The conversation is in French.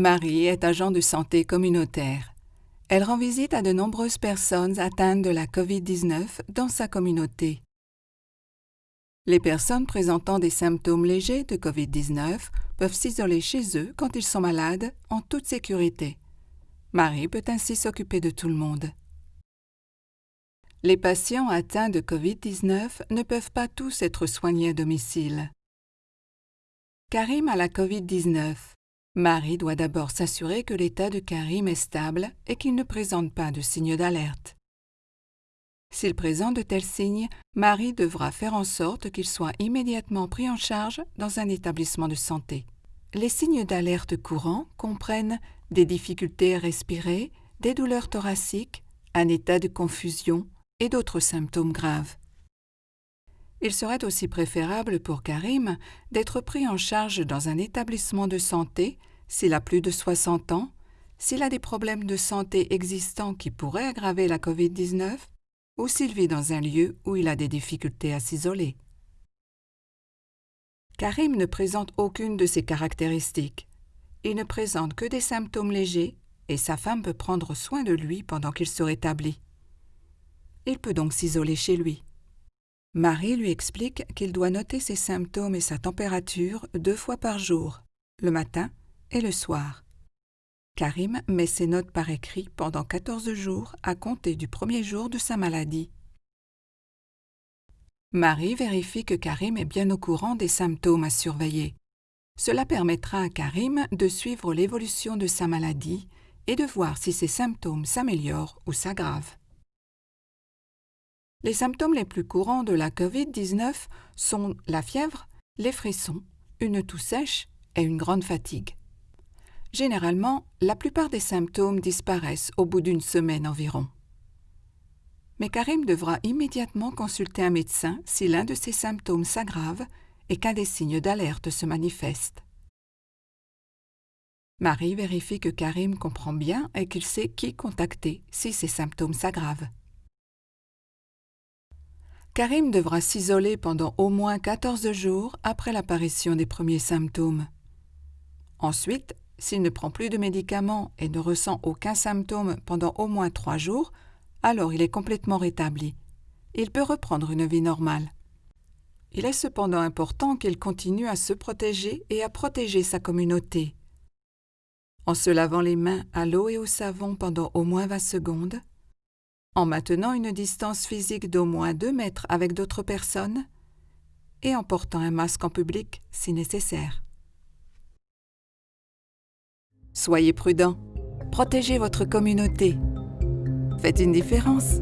Marie est agent de santé communautaire. Elle rend visite à de nombreuses personnes atteintes de la COVID-19 dans sa communauté. Les personnes présentant des symptômes légers de COVID-19 peuvent s'isoler chez eux quand ils sont malades en toute sécurité. Marie peut ainsi s'occuper de tout le monde. Les patients atteints de COVID-19 ne peuvent pas tous être soignés à domicile. Karim a la COVID-19. Marie doit d'abord s'assurer que l'état de Karim est stable et qu'il ne présente pas de signes d'alerte. S'il présente de tels signes, Marie devra faire en sorte qu'il soit immédiatement pris en charge dans un établissement de santé. Les signes d'alerte courants comprennent des difficultés à respirer, des douleurs thoraciques, un état de confusion et d'autres symptômes graves. Il serait aussi préférable pour Karim d'être pris en charge dans un établissement de santé s'il a plus de 60 ans, s'il a des problèmes de santé existants qui pourraient aggraver la COVID-19 ou s'il vit dans un lieu où il a des difficultés à s'isoler. Karim ne présente aucune de ces caractéristiques. Il ne présente que des symptômes légers et sa femme peut prendre soin de lui pendant qu'il se rétablit. Il peut donc s'isoler chez lui. Marie lui explique qu'il doit noter ses symptômes et sa température deux fois par jour, le matin et le soir. Karim met ses notes par écrit pendant 14 jours à compter du premier jour de sa maladie. Marie vérifie que Karim est bien au courant des symptômes à surveiller. Cela permettra à Karim de suivre l'évolution de sa maladie et de voir si ses symptômes s'améliorent ou s'aggravent. Les symptômes les plus courants de la COVID-19 sont la fièvre, les frissons, une toux sèche et une grande fatigue. Généralement, la plupart des symptômes disparaissent au bout d'une semaine environ. Mais Karim devra immédiatement consulter un médecin si l'un de ses symptômes s'aggrave et qu'un des signes d'alerte se manifeste. Marie vérifie que Karim comprend bien et qu'il sait qui contacter si ses symptômes s'aggravent. Karim devra s'isoler pendant au moins 14 jours après l'apparition des premiers symptômes. Ensuite, s'il ne prend plus de médicaments et ne ressent aucun symptôme pendant au moins trois jours, alors il est complètement rétabli. Il peut reprendre une vie normale. Il est cependant important qu'il continue à se protéger et à protéger sa communauté. En se lavant les mains à l'eau et au savon pendant au moins 20 secondes, en maintenant une distance physique d'au moins 2 mètres avec d'autres personnes et en portant un masque en public si nécessaire. Soyez prudent, protégez votre communauté. Faites une différence.